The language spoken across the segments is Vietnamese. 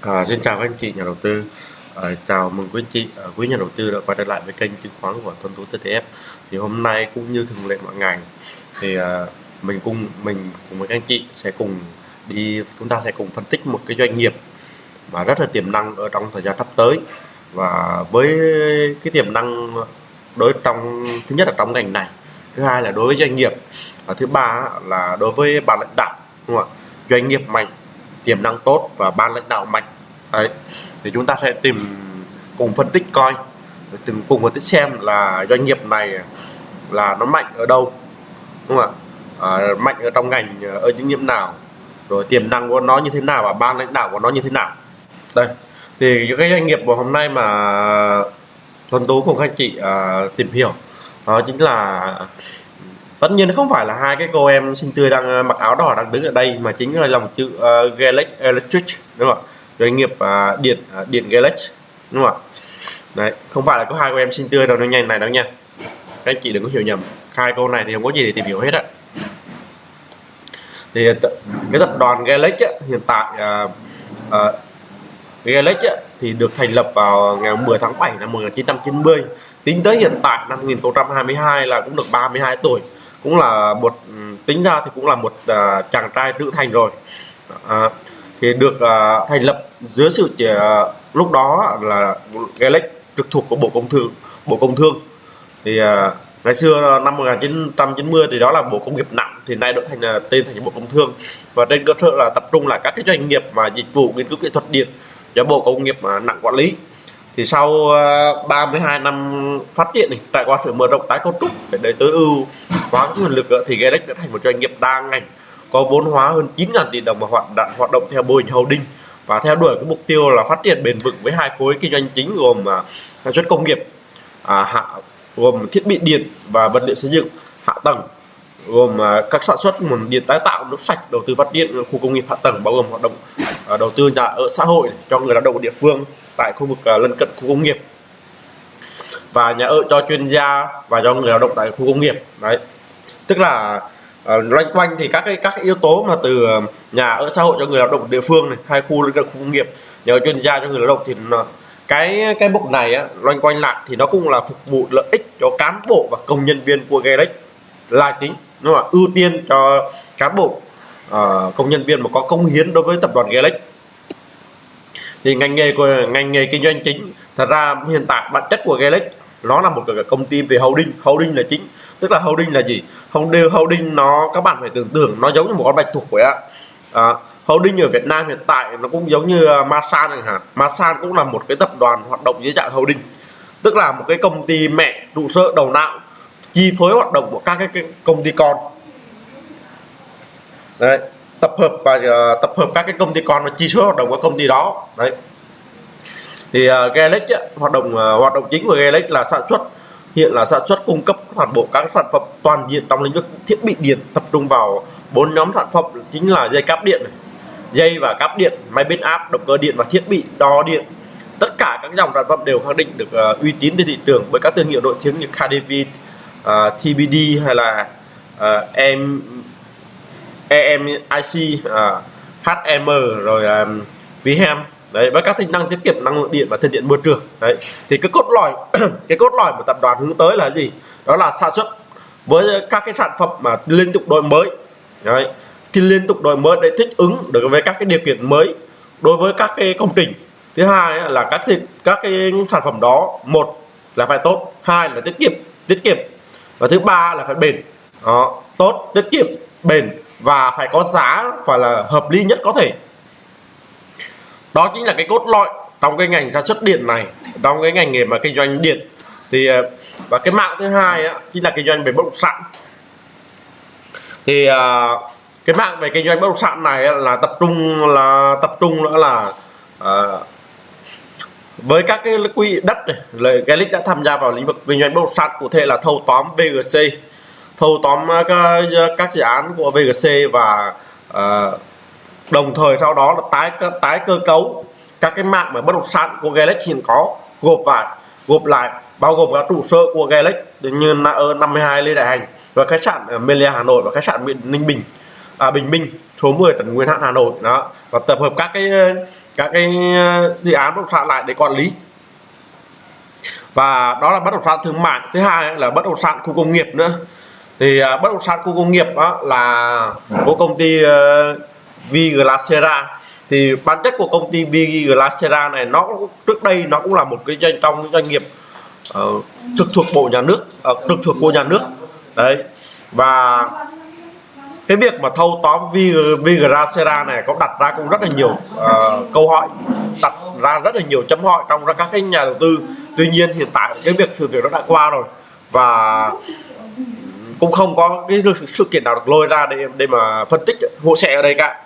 À, xin chào các anh chị nhà đầu tư. À, chào mừng quý anh chị à, quý nhà đầu tư đã quay trở lại với kênh chứng khoán của Tuấn Tú TTF thì hôm nay cũng như thường lệ mọi ngày thì à, mình cùng mình cùng với các anh chị sẽ cùng đi chúng ta sẽ cùng phân tích một cái doanh nghiệp mà rất là tiềm năng ở trong thời gian sắp tới. Và với cái tiềm năng đối trong thứ nhất là trong ngành này thứ hai là đối với doanh nghiệp và thứ ba là đối với ban lãnh đạo đúng không ạ? Doanh nghiệp mạnh tiềm năng tốt và ban lãnh đạo mạnh. Đấy thì chúng ta sẽ tìm cùng phân tích coi tìm cùng phân tích xem là doanh nghiệp này là nó mạnh ở đâu đúng không ạ? À, mạnh ở trong ngành à, ở những nhiệm nào rồi tiềm năng của nó như thế nào và ban lãnh đạo của nó như thế nào. Đây thì những cái doanh nghiệp của hôm nay mà Tuấn Tú cùng các anh chị à, tìm hiểu đó chính là tất nhiên không phải là hai cái cô em xinh tươi đang ờ, mặc áo đỏ đang đứng ở đây mà chính là lòng chữ ờ, uh, Galex Electric đúng không ạ? Doanh nghiệp uh, điện uh, điện Galex đúng không ạ? Đấy không phải là có hai cô em xinh tươi đâu nó nhanh này đâu nha. Các anh chị đừng có hiểu nhầm hai cô này thì không có gì để tìm hiểu hết á. Thì cái tập đoàn Galex hiện tại à, uh, uh, Galex thì được thành lập vào ngày 10 tháng 7 năm 1990 tính tới hiện tại năm 2022 là cũng được 32 tuổi cũng là một tính ra thì cũng là một uh, chàng trai trưởng thành rồi. À, thì được uh, thành lập dưới sự chỉ, uh, lúc đó là Galex trực thuộc của Bộ Công Thương Bộ Công Thương. Thì uh, ngày xưa năm 1990 thì đó là Bộ Công nghiệp nặng thì nay đổi thành uh, tên thành Bộ Công Thương. Và trên cơ sở là tập trung là các cái doanh nghiệp mà dịch vụ nghiên cứu kỹ thuật điện do Bộ Công nghiệp uh, nặng quản lý thì sau ờ, uh, 32 năm phát triển này trải qua sự mở rộng tái cấu trúc để tối ưu hóa nguồn lực ờ, thì Galex đã thành một doanh nghiệp đa ngành có vốn hóa hơn 9.000 tỷ đồng và hoạt động hoạt động theo mô hình holding. Và theo đuổi cái mục tiêu là phát triển bền vững với hai khối kinh doanh chính gồm uh, sản xuất công nghiệp à, hạ, gồm thiết bị điện và vật liệu xây dựng hạ tầng gồm các sản xuất nguồn điện tái tạo nước sạch đầu tư phát điện khu công nghiệp hạ tầng bao gồm hoạt động đầu tư nhà ở xã hội cho người lao động địa phương tại khu vực ờ, lân cận khu công nghiệp. Và nhà ở cho chuyên gia và cho người lao động tại khu công nghiệp đấy. Tức là uh, loanh quanh thì các cái các cái yếu tố mà từ ờ, nhà ở xã hội cho người lao động địa phương này hai khu lân cận khu công nghiệp nhà ở chuyên gia cho người lao động thì nó, cái cái mục này á, loanh quanh lại thì nó cũng là phục vụ lợi ích cho cán bộ và công nhân viên của Galex là chính đúng không ưu tiên cho cán bộ uh, công nhân viên mà có công hiến đối với tập đoàn Galex thì ngành nghề của ngành nghề kinh doanh chính thật ra hiện tại bản chất của Galex nó là một cái công ty về holding. Holding là chính. Tức là holding là gì? Holding holding nó các bạn phải tưởng tượng nó giống như một con bạch tuộc vậy ạ à, holding ở Việt Nam hiện tại nó cũng giống như à, Masan chẳng hạn. Masan cũng là một cái tập đoàn hoạt động dưới dạng holding. Tức là một cái công ty mẹ trụ sở đầu não chi phối hoạt động của các cái, cái công ty con. Đấy tập hợp và uh, tập hợp các cái công ty con và chi số hoạt động của công ty đó. Đấy. Thì ờ, uh, Galex hoạt động uh, hoạt động chính của Galex là sản xuất hiện là sản xuất cung cấp toàn bộ các sản phẩm toàn diện trong lĩnh vực thiết bị điện tập trung vào bốn nhóm sản phẩm chính là dây cáp điện này, dây và cáp điện máy biến áp động cơ điện và thiết bị đo điện. Tất cả các dòng sản phẩm đều khẳng định được uh, uy tín trên thị trường với các thương hiệu nổi tiếng như KDV, uh, TBD hay là uh, em EMIC, uh, à, HM rồi à, um, VHM đấy với các tính năng tiết kiệm năng lượng điện và thân thiện môi trường. Đấy thì cái cốt lõi cái cốt lõi của tập đoàn hướng tới là gì? Đó là sản xuất với các cái sản phẩm mà liên tục đổi mới. Đấy thì liên tục đổi mới để thích ứng được với các cái điều kiện mới đối với các cái công trình. Thứ hai là các cái, các cái sản phẩm đó một là phải tốt hai là tiết kiệm tiết kiệm. Và thứ ba là phải bền. Đó tốt tiết kiệm bền và phải có giá phải là hợp lý nhất có thể. Đó chính là cái cốt lõi trong cái ngành sản xuất điện này trong cái ngành nghề mà kinh doanh điện. Thì ờ, và cái mạng thứ hai á, chính là kinh doanh về bất động sản. Thì ờ, cái mạng về kinh doanh bất động sản này là tập trung là tập trung nữa là à, với các cái quỹ đất này cái đã tham gia vào lĩnh vực kinh doanh bất động sản cụ thể là thâu tóm VGC thâu tóm à, các, các dự án của VGC và uh, đồng thời sau đó là tái tái cơ cấu các cái mạng mà bất động sản của Galex hiện có gộp lại gộp lại bao gồm các trụ sở của Galex như là ở 52 Lê Đại Hành và khách sạn Melia Hà Nội và khách sạn Ninh Bình à, Bình Minh số 10 Trần Nguyên Hãn Hà Nội đó và tập hợp các cái các cái à, dự án bất động sản lại để quản lý. Và đó là bất động sản thương mại. Thứ hai là bất động sản khu công nghiệp nữa thì uh, bất động sản khu công nghiệp đó là của công ty uh, Viglacera. Thì bản chất của công ty Viglacera này nó trước đây nó cũng là một cái doanh trong doanh nghiệp uh, trực thuộc bộ nhà nước uh, trực thuộc bộ nhà nước. Đấy. Và cái việc mà thâu tóm Vigracera này có đặt ra cũng rất là nhiều uh, câu hỏi đặt ra rất là nhiều chấm hỏi trong ra các cái nhà đầu tư. Tuy nhiên hiện tại cái việc sự việc nó đã qua rồi. Và cũng không có cái sự kiện nào được lôi ra để để mà phân tích hỗ trợ ở đây cả.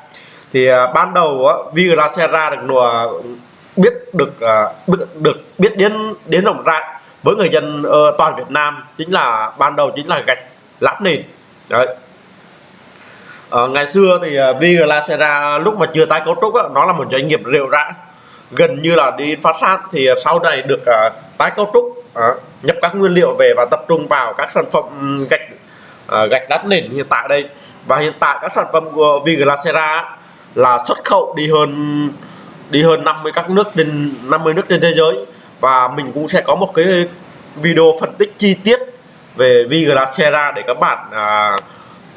Thì uh, ban đầu á Vigracera được nùa biết được uh, biết, được biết đến đến rộng rãi với người dân uh, toàn Việt Nam chính là ban đầu chính là gạch lát nền. Đấy. Uh, ngày xưa thì à, uh, Viglacera lúc mà chưa tái cấu trúc á, nó là một doanh nghiệp rượu rã. Gần như là đi phát sát thì sau này được uh, tái cấu trúc uh, nhập các nguyên liệu về và tập trung vào các sản phẩm ừ, gạch À, gạch lát nền hiện tại đây. Và hiện tại các sản phẩm của Viglacera là xuất khẩu đi hơn đi hơn 50 các nước trên 50 nước trên thế giới. Và mình cũng sẽ có một cái video phân tích chi tiết về Viglacera để các bạn à,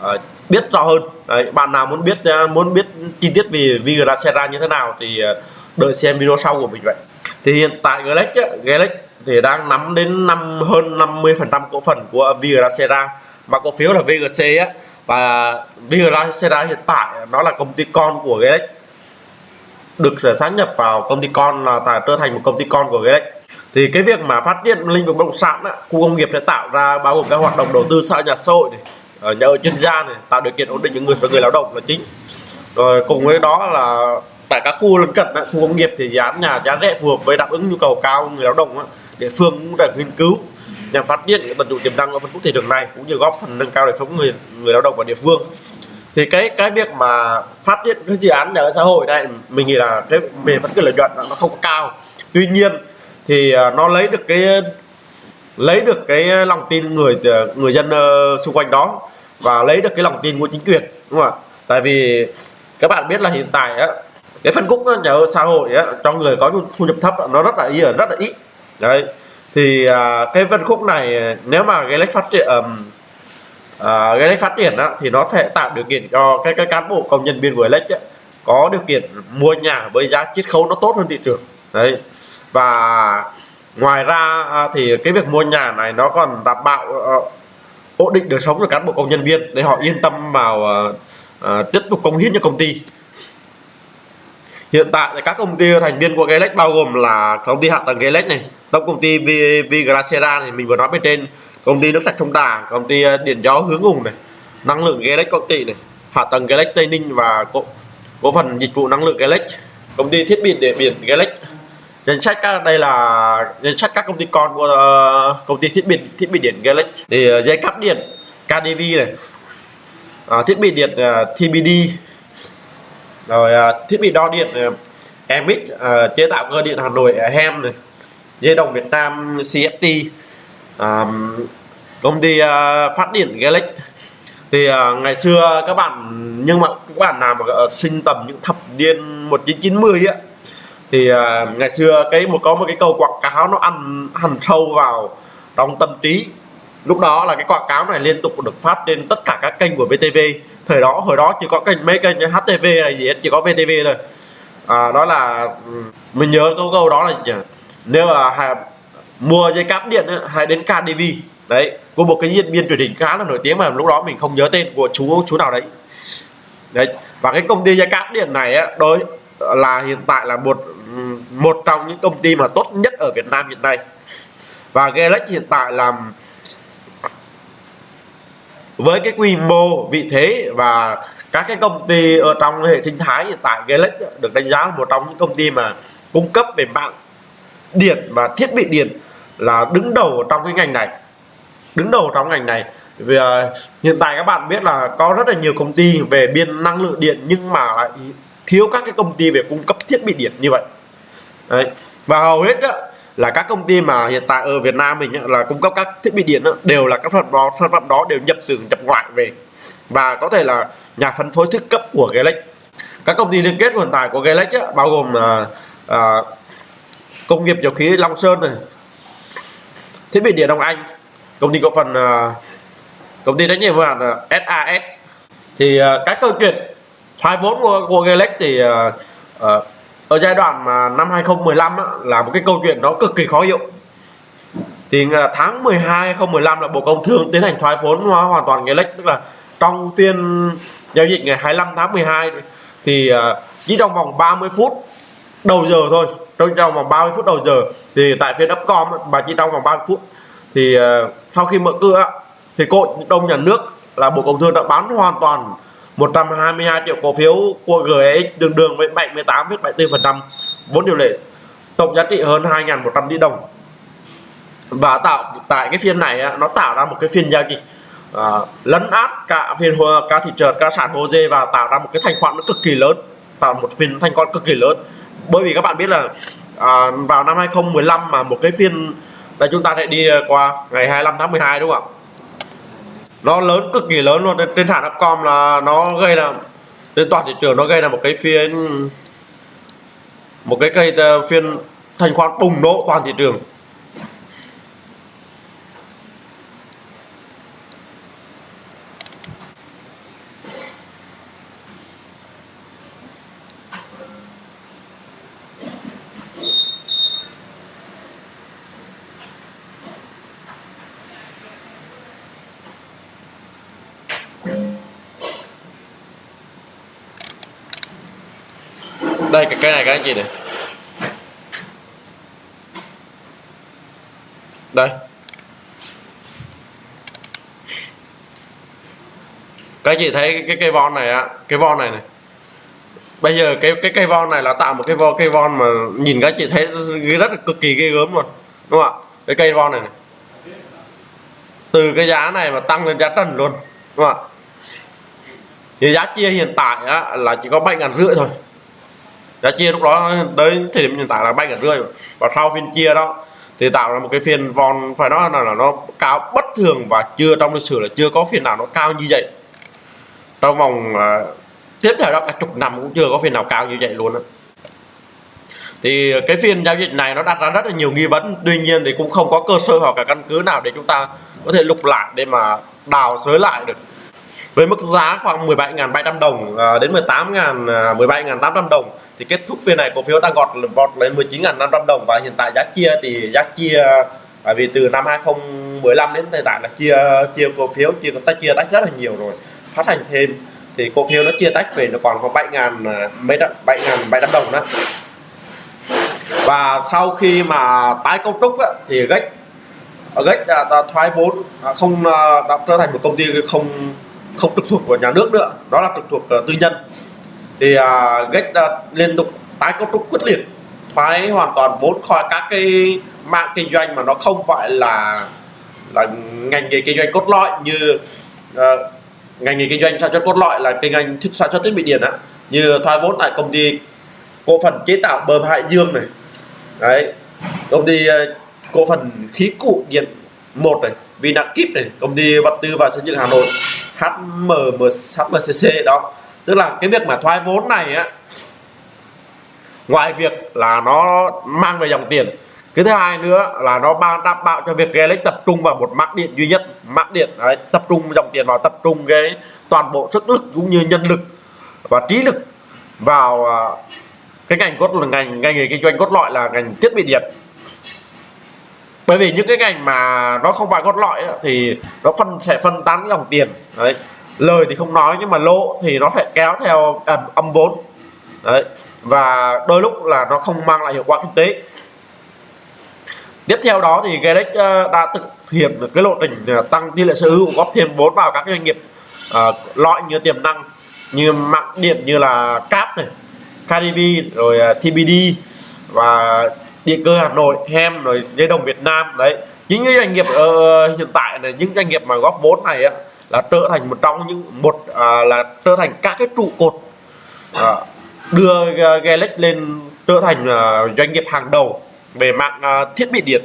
à, biết rõ hơn. Đấy, bạn nào muốn biết à, muốn biết chi tiết về Viglacera như thế nào thì à, đợi xem video sau của mình vậy. Thì hiện tại Galex Galex thì đang nắm đến năm hơn 50 phần trăm cổ phần của Viglacera mà cổ phiếu là VGC á và VGC hiện tại nó là công ty con của Glex được sát nhập vào công ty con là tại trở thành một công ty con của Glex thì cái việc mà phát triển lĩnh vực bất động sản á, khu công nghiệp sẽ tạo ra bao gồm các hoạt động đầu tư xã nhà xã hội này, ở nhà ở chuyên gia này tạo điều kiện ổn định những người và người lao động là chính. Rồi cùng với đó là tại các khu lân cận khu công nghiệp thì giá nhà giá rẻ phù hợp với đáp ứng nhu cầu cao người lao động địa phương cũng đã nghiên cứu nhằm phát triển tận dụng tiềm năng ở phân khúc thị trường này, cũng như góp phần nâng cao đời sống người người lao động và địa phương. Thì cái cái việc mà phát triển cái dự án nhà ở xã hội này mình nghĩ là cái về phân khúc lợi nhuận nó không có cao. Tuy nhiên thì à, nó lấy được cái, lấy được cái lòng tin người à, người dân ờ, xung quanh đó và lấy được cái lòng tin của chính quyền, đúng không ạ? Tại vì các bạn biết là hiện tại á, cái phân khúc ờ, nhà ở xã hội á, cho người có thu nhập thấp nó rất là ít rất là ít. Đấy thì à, cái phân khúc này à, nếu mà Galaxy phát triển um, à, Galaxy phát triển á thì nó sẽ tạo điều kiện cho cái cái cán bộ công nhân viên của Lex có điều kiện mua nhà với giá chiết khấu nó tốt hơn thị trường. Đấy. Và ngoài ra à, thì cái việc mua nhà này nó còn đảm bảo uh, ổn định đời sống cho cán bộ công nhân viên để họ yên tâm vào uh, uh, tiếp tục công hiến cho công ty. Hiện tại thì các công ty thành viên của Galaxy bao gồm là công ty hạ tầng Galaxy này tổng công ty Vigracera này mình vừa nói bên trên công ty nước sạch sông Đà công ty ờ, điện gió hướng hùng này năng lượng Galex công ty này hạ tầng Galex Tây Ninh và cổ, cổ phần dịch vụ năng lượng Galex công ty thiết bị địa biển Galex danh sách các đây là danh sách các công ty con của uh, công ty thiết bị thiết bị điện gelex thì uh, dây cáp điện KDV này uh, thiết bị điện uh, TBD rồi uh, thiết bị đo điện uh, Emic uh, chế tạo cơ điện Hà Nội uh, HEM này dây đồng Việt Nam CFT um, công ty uh, phát điện Galax thì uh, ngày xưa các bạn nhưng mà các bạn nào mà ờ, uh, sinh tầm những thập niên 1990 á thì uh, ngày xưa cái một có một cái câu quảng cáo nó ăn hằn sâu vào trong tâm trí. Lúc đó là cái quảng cáo này liên tục được phát trên tất cả các kênh của VTV thời đó hồi đó chỉ có kênh mấy kênh như HTV hay gì hết chỉ có VTV thôi. À, đó là mình nhớ câu câu đó là nếu mà hay, mua dây cáp điện ấy, đến KDV đấy của một cái diễn viên truyền hình khá là nổi tiếng mà lúc đó mình không nhớ tên của chú chú nào đấy. Đấy và cái công ty dây cáp điện này á đối là hiện tại là một một trong những công ty mà tốt nhất ở Việt Nam hiện nay. Và Galax hiện tại làm với cái quy mô vị thế và các cái công ty ở trong hệ sinh thái hiện tại Galax được đánh giá là một trong những công ty mà cung cấp về mạng điện và thiết bị điện là đứng đầu trong cái ngành này. Đứng đầu trong ngành này. Vì uh, hiện tại các bạn biết là có rất là nhiều công ty về biên năng lượng điện nhưng mà lại thiếu các cái công ty về cung cấp thiết bị điện như vậy. Đấy. và hầu hết đó, là các công ty mà hiện tại ở Việt Nam mình là cung cấp các thiết bị điện đó, đều là các sản phẩm đó sản phẩm đó đều nhập từ nhập ngoại về. Và có thể là nhà phân phối thức cấp của Galex các công ty liên kết hiện tại của Galex bao gồm là uh, công nghiệp dầu khí Long Sơn này. Thiết bị điện Đông Anh. Công ty cổ phần à, công ty trách nhiệm hữu hạn à, SAS thì à, cái câu chuyện thoái vốn của, của Gelex thì ở giai đoạn mà năm 2015 á, là một cái câu chuyện nó cực kỳ khó hiểu. Thì tháng 12 2015 là Bộ Công Thương tiến hành thoái vốn hoàn toàn Gelex tức là trong phiên giao dịch ngày 25 tháng 12 thì chỉ trong vòng 30 phút đầu giờ thôi trong trong vòng 30 phút đầu giờ thì tại phiên Upcom bà chỉ trong vòng 30 phút thì uh, sau khi mở cửa thì cổ đông nhà nước là Bộ Công Thương đã bán hoàn toàn 122 triệu cổ phiếu của GEX đường đường với 78,74% vốn điều lệ tổng giá trị hơn 2.100 tỷ đồng. Và tạo tại cái phiên này nó tạo ra một cái phiên giao dịch uh, lấn át cả phiên cả thị trường cả sản hồ dê và tạo ra một cái thanh khoản nó cực kỳ lớn tạo một phiên thanh khoản cực kỳ lớn bởi vì các bạn biết là à, vào năm 2015 mà một cái phiên là chúng ta sẽ đi qua ngày 25 tháng 12 đúng không ạ? Nó lớn cực kỳ lớn luôn. Trên sàn Upcom là nó gây là trên toàn thị trường nó gây ra một cái phiên một cái cây ờ, phiên thanh khoản bùng nổ toàn thị trường. Đây cái này cái gì này. Đây. Các gì chị thấy cái cây von này á cái von này này. Bây giờ cái cái cây von này là tạo một cái von cây von mà nhìn các chị thấy rất là cực kỳ ghê gớm luôn đúng không ạ? Cái cây von này, này. Từ cái giá này mà tăng lên giá trần luôn đúng không ạ? Thì giá chia hiện tại á, là chỉ có bảy ngàn rưỡi thôi giá chia lúc đó tới thời điểm hiện tại là bay cả rưỡi và sau phiên chia đó thì tạo ra một cái phiên von phải nói là, là nó cao bất thường và chưa trong lịch sử là chưa có phiên nào nó cao như vậy. Trong vòng uh, tiếp theo đó cả chục năm cũng chưa có phiên nào cao như vậy luôn đó. thì cái phiên giao dịch này nó đặt ra rất là nhiều nghi vấn. Tuy nhiên thì cũng không có cơ sở hoặc cả căn cứ nào để chúng ta có thể lục lại để mà đào sới lại được với mức giá khoảng 17.700 đồng à, đến 18.000 17.800 à, đồng thì kết thúc phiên này cổ phiếu đang gọt vọt lên 19.500 đồng và hiện tại giá chia thì giá chia bởi vì từ năm 2015 đến hiện tại là chia chia cổ phiếu chia ta chia tách rất là nhiều rồi phát hành thêm. Thì cổ phiếu nó chia tách về nó còn có 7.000 à, mấy đó 7.700 đồng đó. Và sau khi mà tái cấu trúc á, thì gách gách đã, đã thoái vốn không đã trở thành một công ty không không trực thuộc của nhà nước nữa đó là trực thuộc uh, tư nhân. Thì uh, Gates uh, liên tục tái cấu trúc quyết liệt thoái hoàn toàn vốn khỏi các cái mạng kinh doanh mà nó không phải là là ngành nghề kinh doanh cốt lõi như uh, ngành nghề kinh doanh sản xuất cốt lõi là kinh doanh sản xuất thiết bị điện á. Như thoái vốn tại công ty cổ phần chế tạo bơm Hải Dương này. Đấy công ty uh, cổ phần khí cụ điện một này. Vinakip này công ty vật tư và xây dựng Hà Nội HMM HMCC đó. Tức là cái việc mà thoái vốn này á ngoài việc là nó mang về dòng tiền. Cái thứ hai nữa là nó ban đảm bảo cho việc Gelex tập trung vào một mắc điện duy nhất. Mắc điện đấy, tập trung dòng tiền vào tập trung cái toàn bộ sức lực cũng như nhân lực và trí lực vào à, cái ngành cốt là ngành ngành nghề kinh doanh cốt lõi là ngành thiết bị điện bởi vì những cái ngành mà nó không phải cốt lõi thì nó phân sẽ phân tán cái dòng tiền. Đấy. Lời thì không nói nhưng mà lỗ thì nó sẽ kéo theo âm, âm vốn. Đấy. Và đôi lúc là nó không mang lại hiệu quả kinh tế. Tiếp theo đó thì Galex ờ, đã thực hiện được cái lộ trình ờ, tăng tỷ lệ sở hữu góp thêm vốn vào các doanh nghiệp uh, loại như tiềm năng như mạng điện như là cáp này kdb rồi TBD và địa cơ Hà Nội Hem rồi dây đồng Việt Nam đấy. Những cái doanh nghiệp uh, hiện tại này những doanh nghiệp mà góp vốn này á, là trở thành một trong những một uh, là trở thành các cái trụ cột uh, đưa uh, lên trở thành uh, doanh nghiệp hàng đầu về mạng uh, thiết bị điện.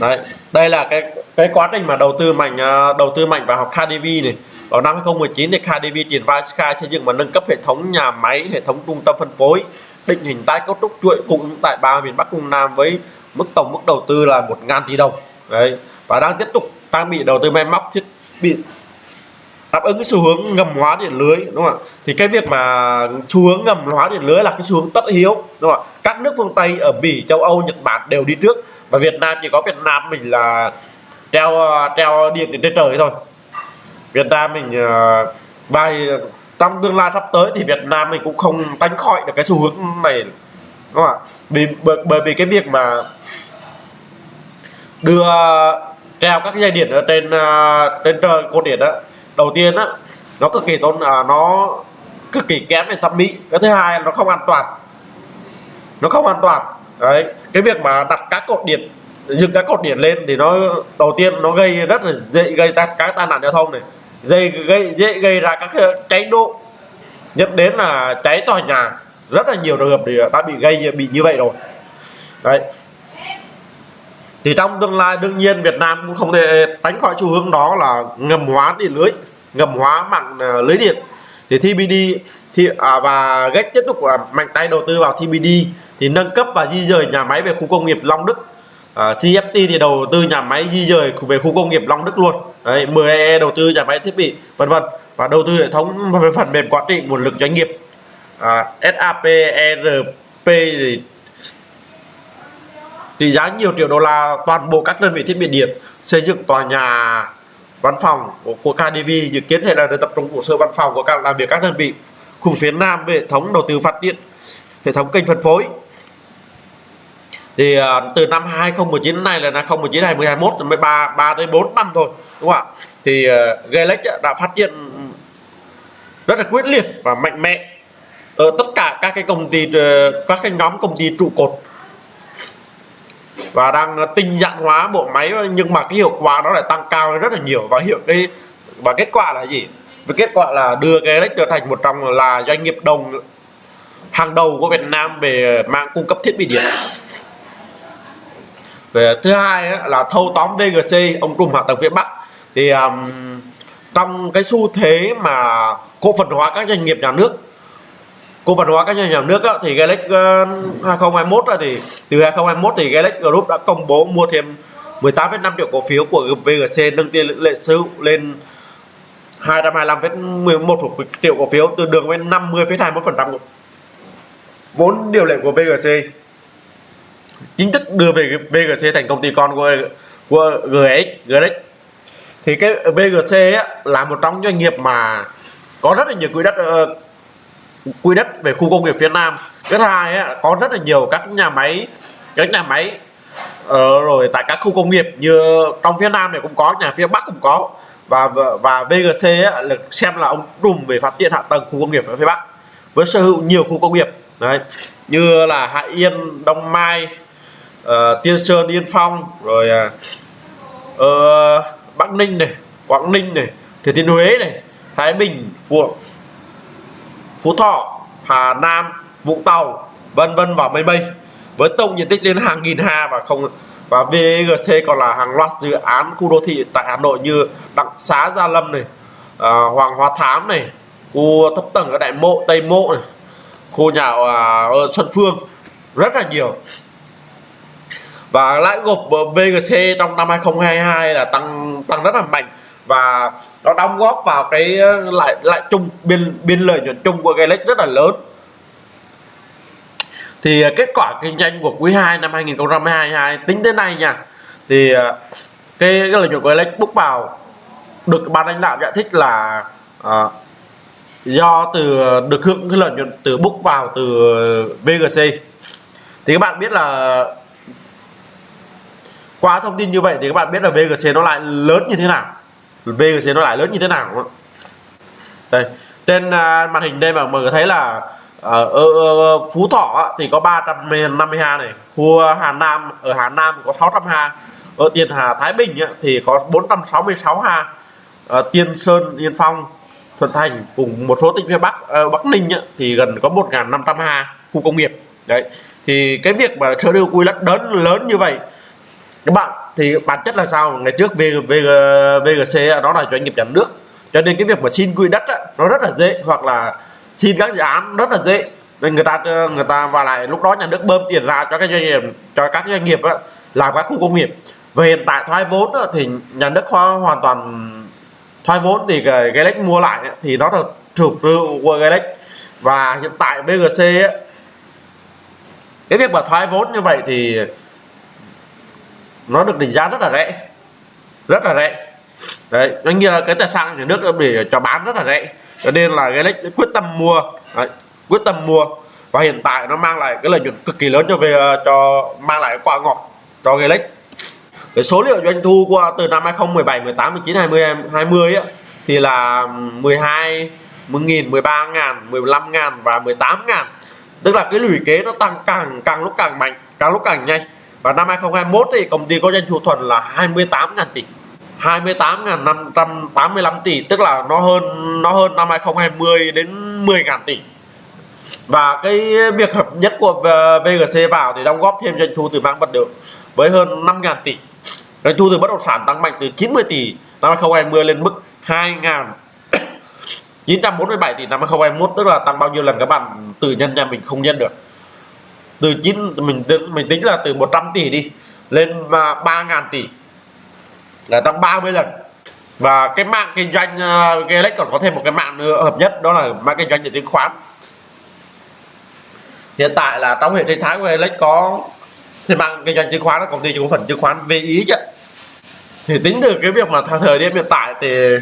Đấy đây là cái cái quá trình mà đầu tư mạnh uh, đầu tư mạnh vào học KDV này. Vào năm 2019 thì KDV triển vai khai xây dựng và nâng cấp hệ thống nhà máy hệ thống trung tâm phân phối định hình tái cấu trúc chuỗi cung ứng tại ba miền Bắc Trung Nam với mức tổng mức đầu tư là 1.000 tỷ đồng. Đấy. Và đang tiếp tục trang bị đầu tư máy móc thiết bị đáp ứng cái xu hướng ngầm hóa điện lưới đúng không ạ? Thì cái việc mà xu hướng ngầm hóa điện lưới là cái xu hướng tất yếu đúng không ạ? Các nước phương tây ở bỉ châu âu nhật bản đều đi trước. Và việt nam chỉ có việt nam mình là treo treo điện đến trên trời thôi. Việt nam mình uh, trong tương lai sắp tới thì việt nam mình cũng không tránh khỏi được cái xu hướng này đúng không ạ? Vì bởi, bởi vì cái việc mà đưa treo các dây điện ở trên à, trên trời cột điện đó đầu tiên á nó cực kỳ tốn à, nó cực kỳ kém về thẩm mỹ. Cái thứ hai nó không an toàn. Nó không an toàn. Đấy cái việc mà đặt các cột điện dựng các cột điện lên thì nó đầu tiên nó gây rất là dễ gây ra các tai nạn giao thông này dễ gây dễ gây ra các cháy nổ dẫn đến là cháy tòa nhà. Rất là nhiều trường hợp thì đã bị gây bị như vậy rồi. Đấy. Thì trong tương lai đương nhiên Việt Nam cũng không thể tránh khỏi xu hướng đó là ngầm hóa điện lưới ngầm hóa mạng à, lưới điện. Thì TBD thì à, và gách tiếp tục à, mạnh tay đầu tư vào TBD thì nâng cấp và di rời nhà máy về khu công nghiệp Long Đức. À, CFT thì đầu tư nhà máy di rời về khu công nghiệp Long Đức luôn đấy 10 đầu tư nhà máy thiết bị vân vân. Và đầu tư hệ thống về phần mềm quản trị nguồn lực doanh nghiệp. À, SAP ERP thì trị giá nhiều triệu đô la toàn bộ các đơn vị thiết bị điện xây dựng tòa nhà văn phòng của KDV dự kiến đây là được tập trung hồ sơ văn phòng của các làm việc các đơn vị khu phía Nam về hệ thống đầu tư phát điện hệ thống kênh phân phối thì uh, từ năm 2019 này là năm 2019 2021 mới 3 3 tới 4 năm thôi đúng không ạ? Thì à, uh, Galex đã phát triển rất là quyết liệt và mạnh mẽ ở tất cả các cái công ty ờ, các cái nhóm công ty trụ cột. Và đang à, tinh giản hóa bộ máy nhưng mà cái hiệu quả nó lại tăng cao rất là nhiều. Và hiệu cái và kết quả là gì? Và kết quả là đưa cái Galex trở thành một trong là doanh nghiệp đồng hàng đầu của Việt Nam về mạng cung cấp thiết bị điện về thứ hai á, là thâu tóm VGC ông trùm hạ tầng phía Bắc. Thì um, trong cái xu thế mà cổ phần hóa các doanh nghiệp nhà nước cổ phần hóa các doanh nghiệp nhà nước á, thì Galax uh, 2021 á, thì từ 2021 thì Galex Group đã công bố mua thêm 18,5 triệu cổ phiếu của VGC nâng tiền lệ sở lên 225,11 triệu cổ phiếu tương đương với 50,21% vốn điều lệ của VGC chính thức đưa về VGC thành công ty con của của GX GX thì cái VGC ấy, là một trong doanh nghiệp mà có rất là nhiều quỹ đất ờ, quỹ đất về khu công nghiệp phía Nam. Thứ hai ấy, có rất là nhiều các nhà máy các nhà máy ờ, rồi tại các khu công nghiệp như trong phía Nam này cũng có nhà phía Bắc cũng có. Và và VGC ấy, là xem là ông trùm về phát triển hạ tầng khu công nghiệp ở phía Bắc với sở hữu nhiều khu công nghiệp. Đấy như là Hạ Yên Đông Mai uh, Tiên Sơn Yên Phong rồi uh, Bắc Ninh này Quảng Ninh này Thừa Thiên Huế này Thái Bình Phú, Phú Thọ Hà Nam Vũng Tàu vân vân và mây mây với tổng diện tích lên hàng nghìn ha và không và VGC còn là hàng loạt dự án khu đô thị tại Hà Nội như Đặng Xá Gia Lâm này à, Hoàng Hoa Thám này khu thấp tầng ở Đại Mộ Tây Mộ này khu nhà à, ở Xuân Phương. Rất là nhiều và lãi gộp VGC trong năm 2022 là tăng tăng rất là mạnh. Và nó đóng góp vào cái uh, lại lại chung biên biên lợi nhuận chung của Galex rất là lớn. Thì uh, kết quả kinh doanh của quý 2 năm 2022 tính đến nay nha. Thì uh, cái, cái lợi nhuận của Galex bước vào được ban lãnh đạo giải thích là à, do từ được hưởng cái lợi nhuận từ book vào từ VGC thì các bạn biết là qua thông tin như vậy thì các bạn biết là VGC nó lại lớn như thế nào VGC nó lại lớn như thế nào đúng không? đây trên uh, màn hình đây mà mọi người thấy là ở, ở, ở Phú Thọ thì có 350 ha này khu à, Hà Nam ở Hà Nam có 600 ha ở Tiền Hà Thái Bình thì có 466 ha ở Tiên Sơn Yên Phong Thuận Thành cùng một số tỉnh phía Bắc uh, Bắc Ninh thì gần có 1.500 ha khu công nghiệp đấy thì cái việc mà sở hữu quy đất lớn lớn như vậy các bạn thì bản chất là sao? Ngày trước VG, VGC đó là doanh nghiệp nhà nước. Cho nên cái việc mà xin quỹ đất á, nó rất là dễ hoặc là xin các dự án rất là dễ. Nên người ta người ta và lại lúc đó nhà nước bơm tiền ra cho các doanh nghiệp cho các doanh nghiệp á, làm các khu công nghiệp. Về hiện tại thoái vốn á, thì nhà nước hoàn toàn thoái vốn thì Galex mua lại thì nó là thuộc của Galex và hiện tại BGC á, cái việc mà thoái vốn như vậy thì nó được định giá rất là rẻ. Rất là rẻ. Đấy doanh nghiệp cái tài sản nhà nước để cho bán rất là rẻ. Cho nên là Galex quyết tâm mua đấy, quyết tâm mua. Và hiện tại nó mang lại cái lợi nhuận cực kỳ lớn cho về ờ, cho mang lại quả ngọt cho Galex cái số liệu doanh thu qua từ năm 2017 18 19 20 20 ấy, thì là 12 10.000 13 ngàn 15 ngàn và 18 ngàn. Tức là cái lũy kế nó tăng càng càng lúc càng mạnh càng lúc càng nhanh và năm 2021 thì công ty có doanh thu thuần là 28.000 tỷ. 28.585 tỷ, tức là nó hơn nó hơn năm 2020 đến 10.000 tỷ. Và cái việc hợp nhất của VGC vào thì đóng góp thêm doanh thu từ mang vật liệu với hơn 5.000 tỷ. Doanh thu từ bất động sản tăng mạnh từ 90 tỷ năm 2020 lên mức 2.947 tỷ năm 2021 tức là tăng bao nhiêu lần các bạn tự nhân nhà mình không nhân được từ 9 mình mình tính là từ 100 tỷ đi lên 3 ngàn tỷ. Là tăng 30 lần. Và cái mạng kinh doanh ờ, uh, Galex còn có thêm một cái mạng nữa hợp nhất đó là mạng kinh doanh về chứng khoán. Hiện tại là trong hệ sinh thái của Galex có thì mạng kinh doanh chứng khoán là công ty cổ phần chứng khoán VI chứ thì tính từ cái việc mà thời điểm hiện tại thì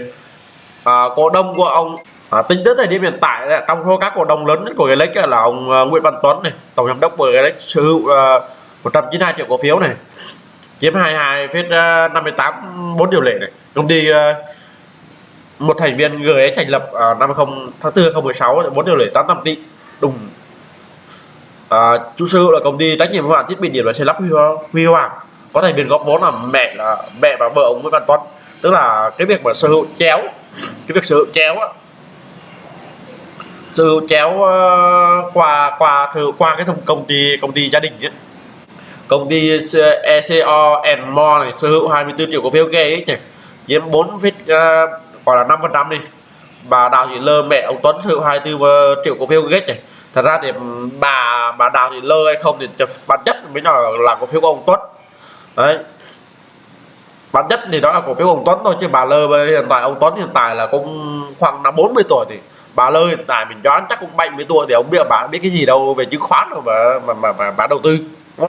à, cổ đông của ông à, tính tới thời điểm hiện tại trong số các cổ đông lớn nhất của Galex là ông ờ, Nguyễn Văn Tuấn này tổng giám đốc của Galex sở hữu ờ, uh, 192 triệu cổ phiếu này chiếm 22,58 4 điều lệ này. Công ty uh, một thành viên GE thành lập uh, năm 20 tháng 4 2016 4 điều lệ 85 tỷ. Đúng à, chủ sở hữu là công ty trách nhiệm hữu hạn thiết bị điện và xây lắp Huy Hoàng. Có thành viên góp vốn là mẹ là mẹ và vợ ông Nguyễn Văn Tuấn. Tức là cái việc mà sở hữu chéo cái việc sở hữu chéo á sư chéo ờ, qua qua qua cái thông công ty công ty gia đình ấy. công ty ờ, ECO and More này sở hữu 24 triệu cổ phiếu GX này chiếm 4 phít uh, gọi là 5 phần trăm đi. Bà Đào Thị Lơ mẹ ông Tuấn sở hữu 24 ờ, triệu cổ phiếu ghê này thật ra thì bà bà Đào Thị Lơ hay không thì bản chất mới là là cổ phiếu của ông Tuấn. Đấy. Bản chất thì đó là cổ phiếu ông Tuấn thôi chứ bà Lơ hiện tại ông Tuấn hiện tại là cũng khoảng năm 40 tuổi thì bà lơi tại mình đoán chắc cũng 70 tuổi thì ông biết bà biết cái gì đâu về chứng khoán đâu mà mà mà, mà bà đầu tư.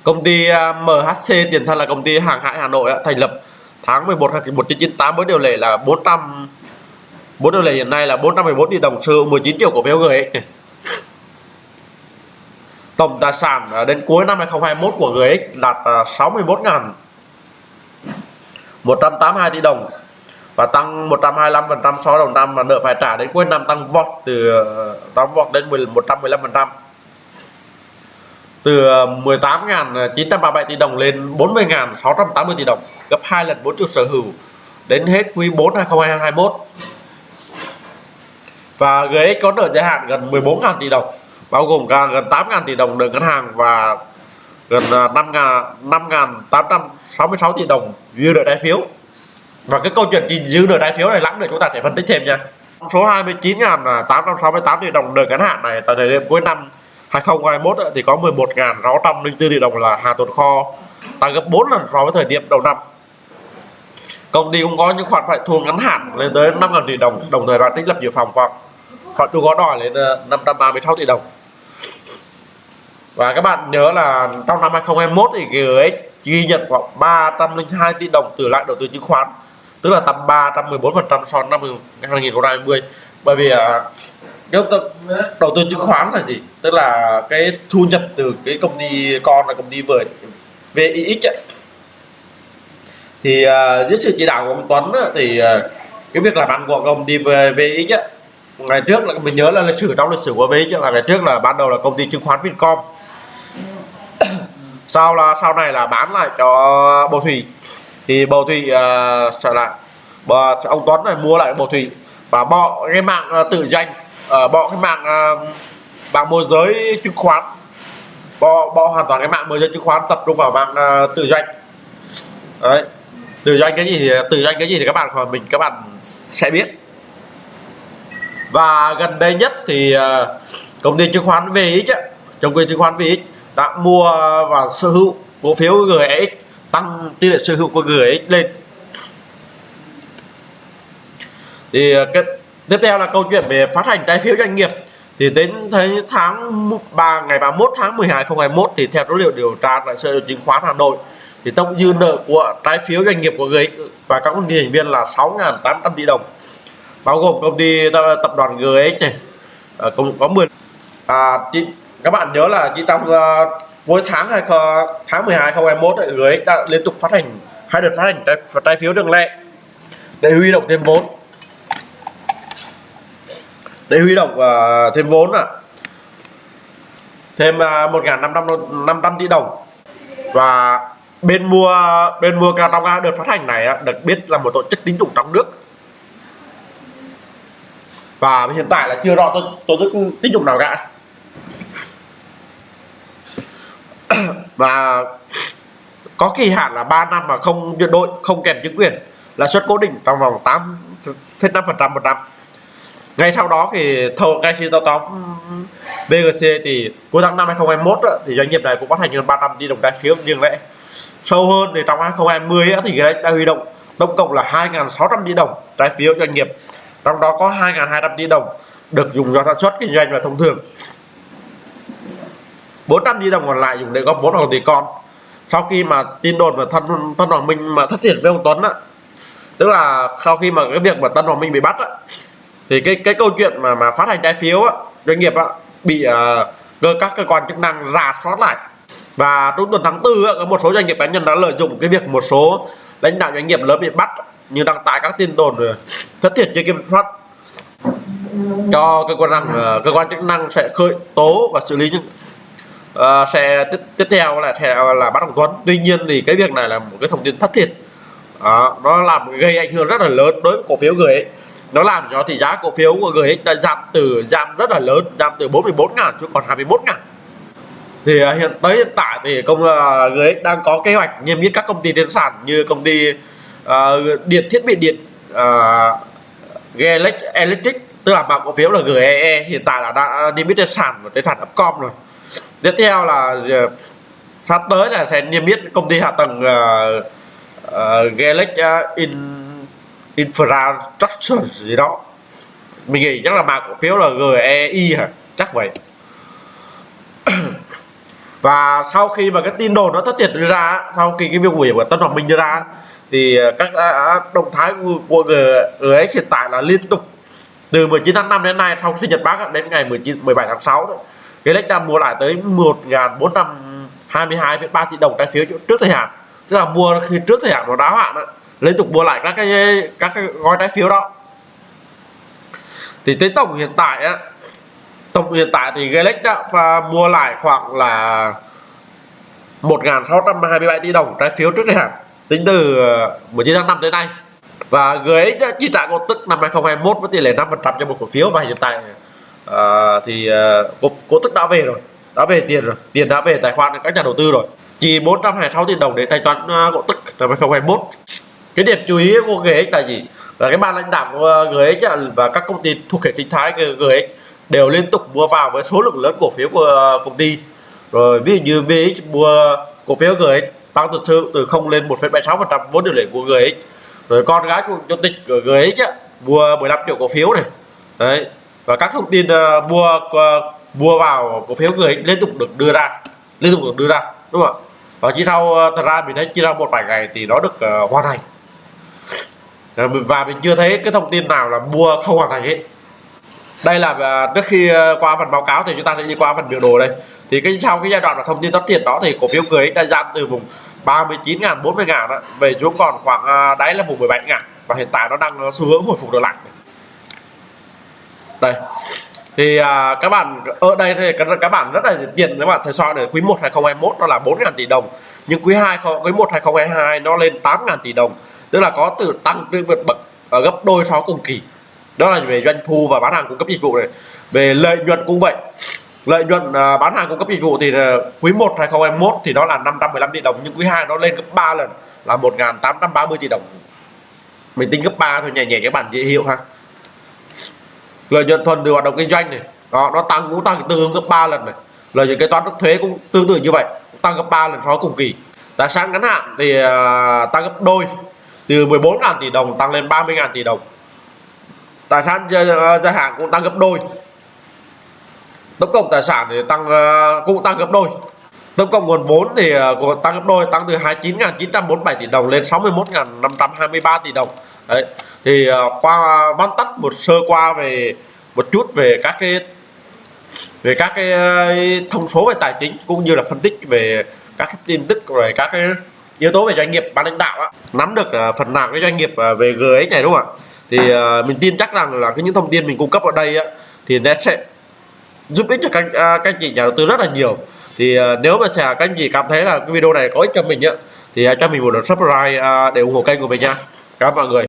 Công ty à, MHC tiền thân là công ty hàng hải Hà Nội thành lập tháng 11 năm 1998 với điều lệ là 400 bốn điều lệ hiện nay là 414 tỷ đồng sử 19 triệu cổ phiếu GX này tổng tài sản à, đến cuối năm 2021 của GX đạt à, 61 ngàn 182 tỷ đồng và tăng 125% so đồng năm và nợ phải trả đến cuối năm tăng vọt từ ờ, tăng vọt đến 115% từ ờ, 18.937 tỷ đồng lên 40.680 tỷ đồng, gấp 2 lần vốn chủ sở hữu đến hết quý 4 2021 và GX có nợ dài hạn gần 14.000 tỷ đồng, bao gồm cả gần 8.000 tỷ đồng nợ ngân hàng và gần ờ, 5.866 tỷ đồng dư nợ trái phiếu và cái câu chuyện gìn giữ nợ trái phiếu này lắm để chúng ta sẽ phân tích thêm nha. Số 29.868 tỷ đồng nợ ngắn hạn này, tại thời điểm cuối năm 2021 thì có 11.604 tỷ đồng là hàng tồn kho, tăng gấp 4 lần so với thời điểm đầu năm. Công ty cũng có những khoản phải thu ngắn hạn lên tới 5.000 tỷ đồng đồng thời đã tích lập dự phòng khoảng khoản thu có đòi lên ờ, 536 tỷ đồng. Và các bạn nhớ là trong năm 2021 thì GX ghi nhận khoảng 302 tỷ đồng từ lại đầu tư chứng khoán tức là tầm 314 phần trăm so với năm 2020 bởi vì à, cái đầu tư chứng khoán là gì? Tức là cái thu nhập từ cái công ty con là công ty về VIX ấy. thì uh, dưới sự chỉ đạo của ông Tuấn ấy, thì uh, cái việc làm ăn của công ty VIX ấy, ngày trước là mình nhớ là lịch sử trong lịch sử của VIX là ngày trước là ban đầu là công ty chứng khoán Vincom sau là sau này là bán lại cho bầu thủy thì bầu thủy uh, à, trở lại. Và ông Tuấn này mua lại bầu thủy và bỏ cái mạng uh, tự doanh uh, à, bỏ cái mạng uh, mạng môi giới chứng khoán. Bỏ bỏ hoàn toàn cái mạng môi giới chứng khoán tập trung vào mạng uh, tự doanh đấy. Tự doanh cái gì thì tự doanh cái gì thì các bạn khỏi mình các bạn sẽ biết. Và gần đây nhất thì uh, công ty chứng khoán VX công ty chứng khoán VX đã mua và sở hữu cổ phiếu GX tăng tỷ lệ sở hữu của GX lên. Thì à, cái tiếp theo là câu chuyện về phát hành trái phiếu doanh nghiệp. Thì đến thấy tháng 3 ngày 31 tháng 12 2021 thì theo số liệu điều tra tại sở chứng khoán Hà Nội thì tổng dư nợ của trái phiếu doanh nghiệp của GX và các công ty thành viên là 6.800 tỷ đồng bao gồm công ty ờ, tập đoàn GX này. À, có 10 à, chị, các bạn nhớ là chỉ trong uh, ờ, mỗi tháng hai tháng 12 2021 GX đã liên tục phát hành hai đợt phát hành trái, trái phiếu đường lệ. Để huy động thêm vốn. Để huy động uh, thêm vốn à thêm uh, 1.500 500 tỷ đồng. Và bên mua bên mua cao trong đợt phát hành này được biết là một tổ chức tín dụng trong nước. Và hiện tại là chưa rõ tổ chức tín dụng nào cả. mà có kỳ hạn là 3 năm mà không chuyển đổi không kèm chứng quyền lãi suất cố định trong vòng 8,5% một năm. Ngay sau đó thì thầu ngay khi tao tóm BGC thì cuối tháng năm 2021 thì doanh nghiệp này cũng phát hành hơn 300 tỷ đồng trái phiếu như vậy sâu hơn thì trong 2020 thì đã huy động tổng cộng là 2.600 tỷ đồng trái phiếu doanh nghiệp trong đó có 2.200 tỷ đồng được dùng cho sản xuất kinh doanh và thông thường. 400 tỷ đồng còn lại dùng để góp vốn vào tỷ con. Sau khi mà tin đồn và thân thân hoàng minh mà thất thiệt với ông tuấn á tức là sau khi mà cái việc mà tân hoàng minh bị bắt á thì cái cái câu chuyện mà mà phát hành trái phiếu á, doanh nghiệp á, bị uh, các cơ quan chức năng rà soát lại. Và trong tuần tháng tư á, có một số doanh nghiệp cá nhân đã lợi dụng cái việc một số lãnh đạo doanh nghiệp lớn bị bắt như đăng tải các tin đồn thất thiệt chưa kiểm soát cho cơ quan năng ờ, cơ quan chức năng sẽ khởi tố và xử lý những Ờ, uh, sẽ tiếp, tiếp theo là theo là bắt đầu Tuấn tuy nhiên thì cái việc này là một cái thông tin thất thiệt. Uh, nó làm gây ảnh hưởng rất là lớn đối với cổ phiếu người ấy. Nó làm cho thị giá cổ phiếu của GX đã giảm từ giảm rất là lớn giảm từ 44 ngàn xuống còn 21 ngàn. Thì uh, hiện tới hiện tại thì công uh, à, GX đang có kế hoạch niêm yết các công ty trên sàn như công ty uh, điện thiết bị điện uh, Electric tức là mã cổ phiếu là GEE hiện tại là đã niêm yết trên sàn và trên sàn Upcom rồi tiếp theo là ờ, sắp tới là sẽ niêm yết công ty hạ tầng ờ, ờ, uh, uh, Galex uh, in infrastructure gì đó. Mình nghĩ chắc là mã cổ phiếu là GEI hả? Chắc vậy. Và sau khi mà cái tin đồn nó thất thiệt đưa ra sau khi cái việc hủy của Tân Hoàng Minh đưa ra thì các động thái của GX hiện tại là liên tục. Từ 19 tháng 5 đến nay sau sinh nhật bác đến ngày 19 17 tháng 6 đó cái lệnh đang mua lại tới 1.422,3 tỷ đồng trái phiếu trước thời hạn. Tức là mua khi trước thời hạn nó đáo hạn đó liên tục mua lại các cái các cái gói trái phiếu đó. Thì tới tổng hiện tại á tổng hiện tại thì Galex đã và mua lại khoảng là 1.627 tỷ đồng trái phiếu trước thời hạn tính từ ờ, 19 tháng 5 tới nay. Và GX đã chi trả cổ tức năm 2021 với tỷ lệ 5% cho một cổ phiếu và hiện tại à, thì à, cổ, cổ tức đã về rồi đã về tiền rồi tiền đã về tài khoản các nhà đầu tư rồi. Chỉ 426 tỷ đồng để thanh toán à, cổ tức năm 2021 cái điểm chú ý của GX là gì? Là cái ban lãnh đạo của GX và các công ty thuộc hệ sinh thái GX đều liên tục mua vào với số lượng lớn cổ phiếu của công ty. Rồi ví dụ như VX mua cổ phiếu GX tăng từ sự từ 0 lên 1,76% vốn điều lệ của GX. Rồi con gái của chủ tịch của GX á, mua 15 triệu cổ phiếu này. Đấy và các thông tin uh, mua uh, mua vào cổ phiếu người liên tục được đưa ra liên tục được đưa ra đúng không ạ? Và chỉ sau uh, thật ra mình thấy chỉ sau một vài ngày thì nó được uh, hoàn thành. Và mình chưa thấy cái thông tin nào là mua không hoàn thành hết. Đây là trước khi qua phần báo cáo thì chúng ta sẽ đi qua phần biểu đồ đây. Thì cái sau cái giai đoạn là thông tin tất thiệt đó thì cổ phiếu cưới đã giảm từ vùng 39 ngàn 40 ngàn đó, về xuống còn khoảng đáy là vùng 17 ngàn và hiện tại nó đang xu hướng hồi phục trở lại đây. Thì à, các bạn ở đây thì các, các bạn rất là tiền các bạn thấy so để quý 1 2021 nó là 4.000 tỷ đồng nhưng quý 2 quý 1 2022 nó lên 8.000 tỷ đồng tức là có từ tăng tương vượt bậc ở gấp đôi so cùng kỳ. Đó là về doanh thu và bán hàng cung cấp dịch vụ này. Về lợi nhuận cũng vậy. Lợi nhuận à, bán hàng cung cấp dịch vụ thì à, quý 1 2021 thì nó là 515 tỷ đồng nhưng quý 2 nó lên gấp 3 lần là 1.830 tỷ đồng. Mình tính gấp 3 thôi nhẹ nhẹ các bạn dễ hiểu ha lợi nhuận thuần từ hoạt động kinh doanh này. Đó nó tăng cũng tăng tương ứng gấp 3 lần này. Lợi nhuận kế toán trước thuế cũng tương tự như vậy tăng gấp 3 lần so với cùng kỳ. Tài sản ngắn hạn thì uh, tăng gấp đôi. Từ 14.000 tỷ đồng tăng lên 30.000 tỷ đồng. Tài sản dài hạn cũng tăng gấp đôi. Tổng cộng tài sản thì tăng uh, cũng tăng gấp đôi. Tổng cộng nguồn vốn thì uh, tăng gấp đôi tăng từ 29.947 tỷ đồng lên 61.523 tỷ đồng. Đấy thì ờ, qua văn tắt một sơ qua về một chút về các cái về các cái ờ, thông số về tài chính cũng như là phân tích về các cái tin tức về các cái yếu tố về doanh nghiệp ban lãnh đạo á, nắm được ờ, phần nào cái doanh nghiệp về GX này đúng không ạ? Thì mình tin chắc rằng là cái những thông tin mình cung cấp ở đây á, thì nó sẽ giúp ích cho các các anh chị nhà đầu tư rất là nhiều. Thì nếu mà sẽ các anh chị cảm thấy là cái video này có ích cho mình á thì cho mình một lượt subscribe để ủng hộ kênh của mình nha. Cảm ơn mọi người.